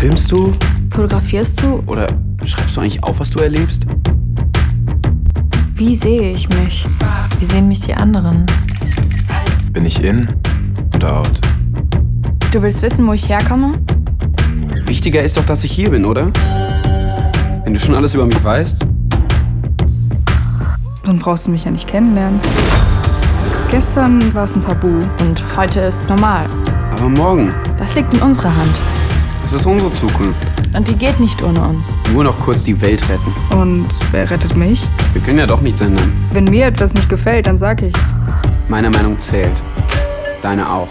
Filmst du? Fotografierst du? Oder schreibst du eigentlich auf, was du erlebst? Wie sehe ich mich? Wie sehen mich die anderen? Bin ich in oder out? Du willst wissen, wo ich herkomme? Wichtiger ist doch, dass ich hier bin, oder? Wenn du schon alles über mich weißt. Dann brauchst du mich ja nicht kennenlernen. Gestern war es ein Tabu. Und heute ist normal. Aber morgen, Das liegt in unserer Hand. Es ist unsere Zukunft. Und die geht nicht ohne uns. Nur noch kurz die Welt retten. Und wer rettet mich? Wir können ja doch nichts ändern. Wenn mir etwas nicht gefällt, dann sag ich's. Meine Meinung zählt. Deine auch.